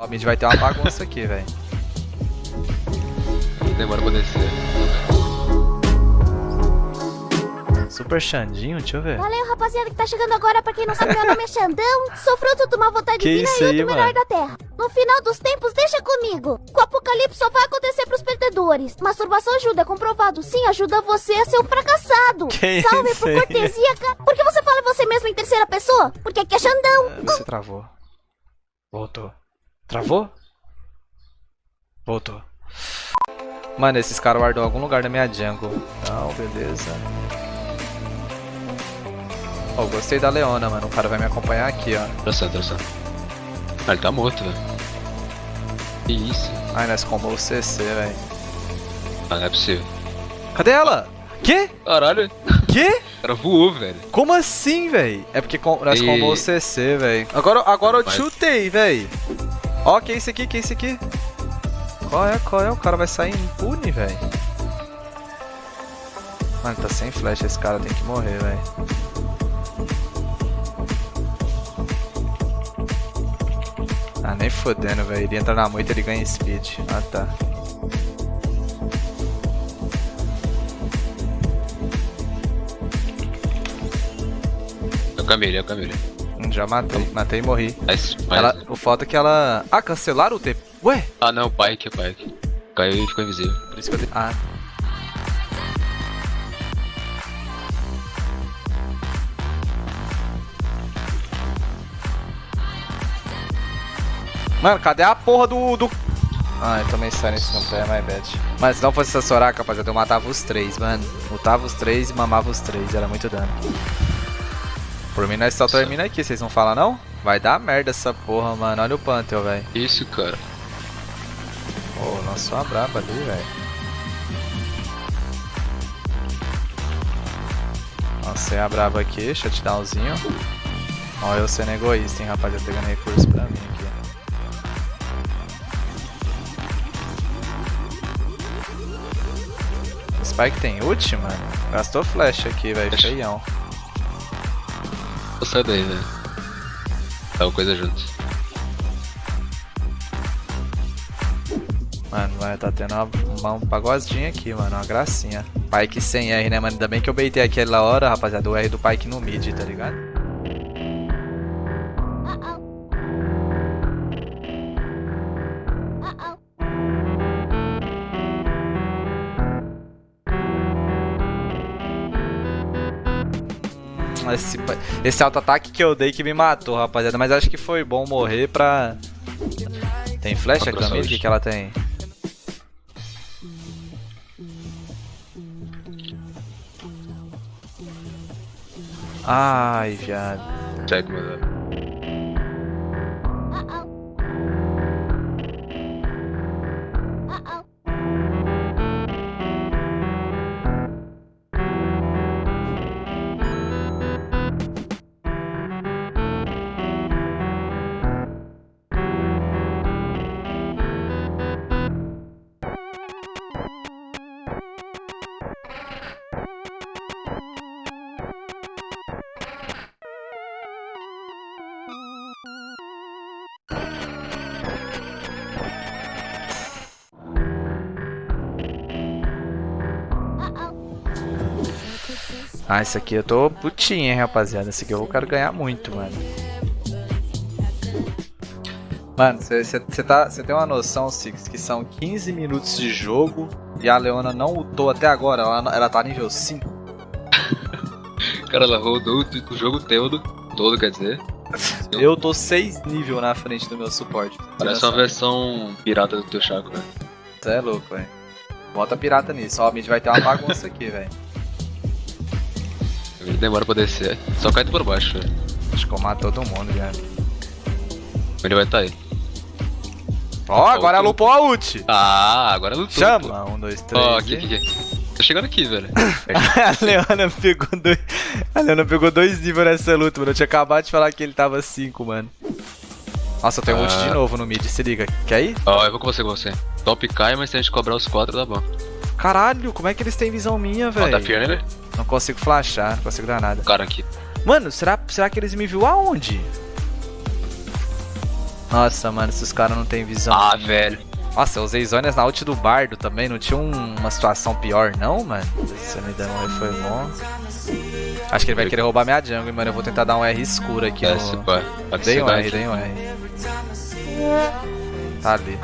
Ó, mid vai ter uma bagunça aqui, velho. Demora pra descer. Super Xandinho, deixa eu ver. Valeu, rapaziada, que tá chegando agora. Pra quem não sabe, meu nome é Xandão. Sou fruto de uma vontade Que divina e aí, outro melhor mano? da Terra. No final dos tempos, deixa comigo. O apocalipse só vai acontecer pros perdedores. Masturbação ajuda, é comprovado. Sim, ajuda você a ser um fracassado. Que Salve isso por aí? cortesia, cara. Por que você fala você mesmo em terceira pessoa? Porque aqui é Xandão. Você travou. Voltou. Travou? Voltou. Mano, esses caras guardou em algum lugar da minha jungle. Não, beleza. Ó, gostei da Leona, mano. O cara vai me acompanhar aqui, ó. Interessante, interessante. Ah, ele tá morto, velho. Que isso? Ai, nós combo o CC, velho. Ah, não é possível. Cadê ela? Quê? Caralho, Quê? o cara voou, velho. Como assim, velho? É porque com, nós E- combo o CC, velho. Agora, agora eu chutei, velho. Ó, que é isso aqui? Que é isso aqui? Qual é? Qual é? O cara vai sair impune, velho. Mano, tá sem flash. Esse cara tem que morrer, velho. Ah, nem fodendo, velho. Ele entra na moita ele ganha speed. Ah, tá. É o Camille, é o Camille. Já matei. Matei e morri. Mas, mas... Ela, o foda é que ela... Ah, cancelaram o TP. Ué? Ah, não, é o Pike. Caiu e ficou invisível. Por isso que eu dei... Ah. Mano, cadê a porra do... do... Ah, eu tomei silence no pé, my bad. Mas se não fosse essa Soraka, rapaziada, eu matava os três, mano. Lutava os três e mamava os três, era muito dano. Por mim, nós só termina aqui, vocês não falam não? Vai dar merda essa porra, mano. Olha o Pantheon, velho. Isso, cara. Pô, lançou uma braba ali, velho. Lancei a braba aqui, shutdownzinho. Ó, eu sendo egoísta, hein, rapaziada, pegando recurso pra mim aqui. Spike tem ult, mano? Gastou flash aqui, velho, feião. Sair daí, velho. Tá uma coisa junto. Mano, vai tá tendo uma- um pagodinho aqui, mano, uma gracinha. Pike sem R, né, mano? Ainda bem que eu beitei aquela hora, rapaziada, o R do Pike no mid, tá ligado? Esse, esse auto-ataque que eu dei que me matou, rapaziada. Mas acho que foi bom morrer pra... Tem flash a Camille? O que, que ela tem? Ai, viado. Check, mano. Ah, esse aqui eu tô putinho, hein, rapaziada. Esse aqui eu quero ganhar muito, mano. Mano, você tá, cê tem uma noção, Six, que são 15 minutos de jogo e a Leona não lutou até agora. Ela, ela tá nível 5. Cara, ela rodou o, jogo todo, todo, quer dizer. Eu tô 6 nível na frente do meu suporte. Parece uma versão pirata do teu Chaco, velho. Você é louco, velho. Bota pirata nisso. Ó, a mid vai ter uma bagunça aqui, velho. Ele demora pra descer. Só cai tu por baixo, velho. Acho que eu mato todo mundo, já. Ele vai tá aí. Ó, agora ela upou a ult. Ah, agora lutou. pô. Chama. Um, dois, três. Ó, e- aqui, aqui, aqui. Tô chegando aqui, velho. a Leona pegou dois. A Leona pegou dois níveis nessa luta, mano. Eu tinha acabado de falar que ele tava 5, mano. Nossa, eu tenho ult Ah. de novo no mid, se liga. Quer ir? Ó, eu vou com você, com você. Top cai, mas se a gente cobrar os quatro, dá bom. Caralho, como é que eles têm visão minha, Ó, velho? tá firme, né? Não consigo flashar, não consigo dar nada. Cara aqui. Mano, será, será que eles me viu aonde? Nossa, mano, esses caras não tem visão. Ah, velho. Nossa, eu usei zonas na ult do bardo também. Não tinha um- uma situação pior, não, mano? Se me der um R foi bom. Acho que ele vai querer roubar minha jungle, mano. Eu vou tentar dar um R escuro aqui. É, no- Dei um. R, dei um R. Tá ali.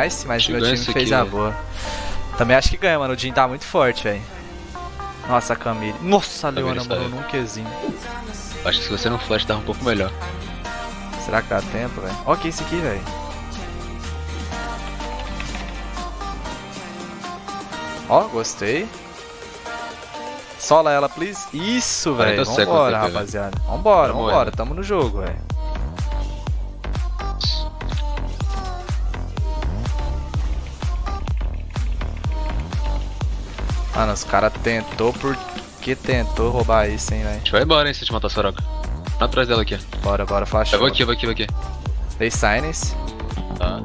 Nice, mas que meu time fez aqui, a boa. Também acho que ganha, mano. O Jin tá muito forte, velho. Nossa, a Camille. Nossa, a Camille Leona morreu num Qzinho. Acho que se você não flash tava um pouco melhor. Será que dá tempo, velho? Ó, que esse aqui, velho. Ó, gostei. Sola ela, please. Isso, velho. 40 seconds Vambora, rapaziada. Vambora, vambora. Tamo no jogo, velho. Mano, os caras tentou porque tentou roubar isso, hein, velho. A gente vai embora, hein, se a gente matar a Soraka. Vai atrás dela aqui. Bora, bora, flash. Eu vou aqui, eu vou aqui, eu vou aqui. Dei silence. Tá.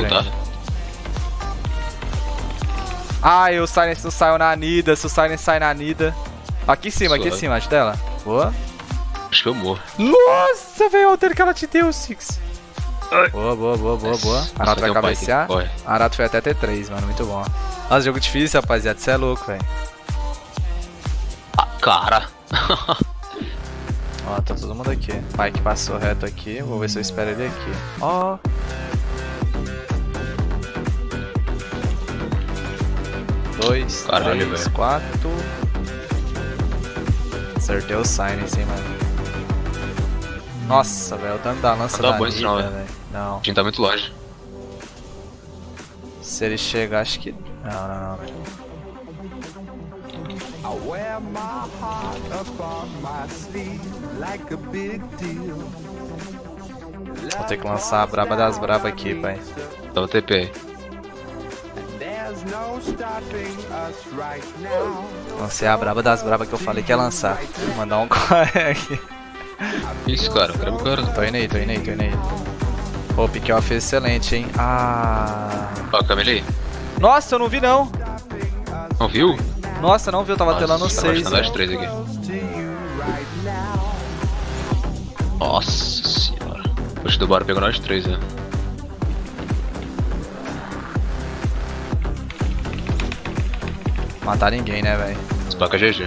Voltar. ainda. Ai, o silence não saiu na Nida. Se o silence sai na Nida. Aqui em cima, aqui em Suave. cima, acho dela. Boa. Acho que eu morro. Nossa, velho, olha o dano que ela te deu, Six. Boa, boa, boa, boa, boa. Arato vai um cabecear. Arato foi até T3, mano, muito bom. Nossa, jogo difícil, rapaziada. Você é louco, velho. Ah, cara. Ó, tá todo mundo aqui. Mike passou reto aqui. Vou ver se eu espero ele aqui. Ó. Dois, Caralho, três, velho. quatro. Acertei o silence, hein, mano. Nossa, velho, o dano da lança Não dá da bom esse não, velho. velho. Não. A gente tá muito longe. Se ele chegar, acho que... Não, não, não. I wear my heart up on my sleeve like a big deal. Vou ter que lançar a braba das brabas aqui, pai. Tava TP aí. Lancei a braba das brabas que eu falei que ia lançar. Vou mandar um corre aqui. Isso, cara. Cara, cara. Tô indo aí, tô indo aí, tô indo aí. Pô, o pick off é excelente, hein? Ah. Ó, Camille aí. Nossa, eu não vi não. Não viu? Nossa, não vi, eu tava telando Nossa, 6. tá nós três aqui. Nossa senhora. Puxa do bar pegou nós três, né? Matar ninguém, né, velho? Spaca GG.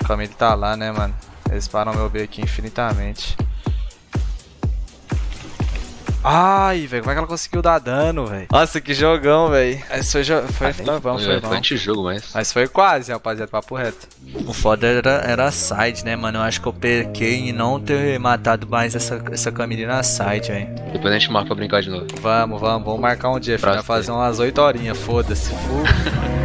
O Camille tá lá, né, mano? Eles param meu B aqui infinitamente. Ai, velho, como é que ela conseguiu dar dano, velho? Nossa, que jogão, velho. Esse foi, jo foi, foi bom, foi É, bom. Foi anti-jogo, mas. Mas foi quase, rapaziada, papo reto. O foda era, era a side, né, mano? Eu acho que eu pequei em não ter matado mais essa, essa Camille na side, velho. Depois a gente marca pra brincar de novo. Vamos, vamos, vamos marcar um dia, filho. Fazer umas 8 horinhas, foda-se.